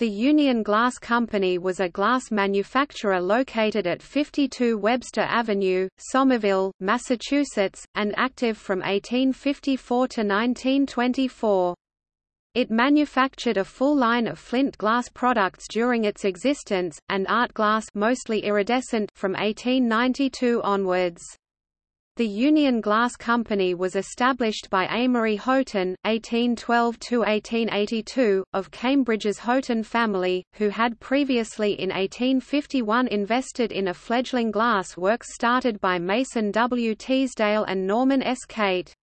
The Union Glass Company was a glass manufacturer located at 52 Webster Avenue, Somerville, Massachusetts, and active from 1854 to 1924. It manufactured a full line of flint glass products during its existence, and art glass mostly iridescent from 1892 onwards. The Union Glass Company was established by Amory Houghton (1812–1882) of Cambridge's Houghton family, who had previously in 1851 invested in a fledgling glass works started by Mason W. Teasdale and Norman S. Kate.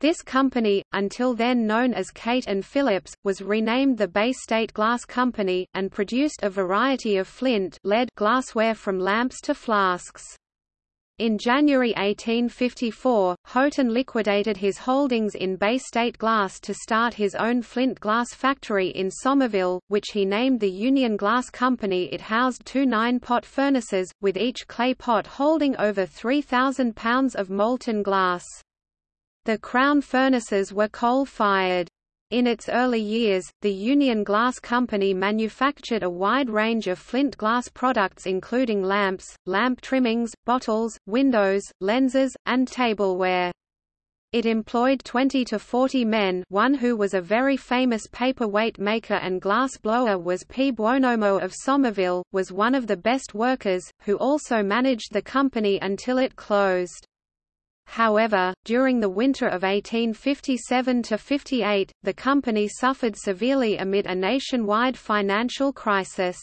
This company, until then known as Kate and Phillips, was renamed the Bay State Glass Company, and produced a variety of flint lead glassware from lamps to flasks. In January 1854, Houghton liquidated his holdings in Bay State Glass to start his own flint glass factory in Somerville, which he named the Union Glass Company. It housed two nine-pot furnaces, with each clay pot holding over 3,000 pounds of molten glass. The crown furnaces were coal-fired. In its early years, the Union Glass Company manufactured a wide range of flint glass products including lamps, lamp trimmings, bottles, windows, lenses, and tableware. It employed 20 to 40 men one who was a very famous paperweight maker and glass blower was P. Buonomo of Somerville, was one of the best workers, who also managed the company until it closed. However, during the winter of 1857–58, the company suffered severely amid a nationwide financial crisis.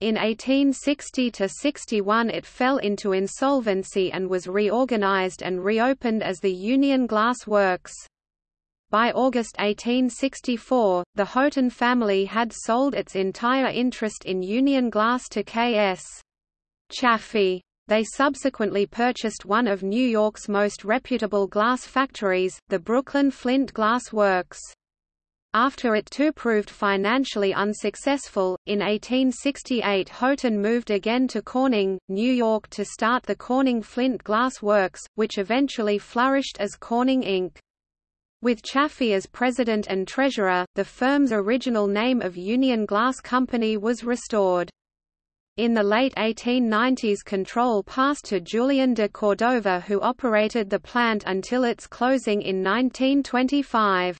In 1860–61 it fell into insolvency and was reorganized and reopened as the Union Glass Works. By August 1864, the Houghton family had sold its entire interest in Union Glass to K.S. Chaffee. They subsequently purchased one of New York's most reputable glass factories, the Brooklyn Flint Glass Works. After it too proved financially unsuccessful, in 1868 Houghton moved again to Corning, New York to start the Corning Flint Glass Works, which eventually flourished as Corning Inc. With Chaffee as president and treasurer, the firm's original name of Union Glass Company was restored. In the late 1890s control passed to Julian de Cordova who operated the plant until its closing in 1925.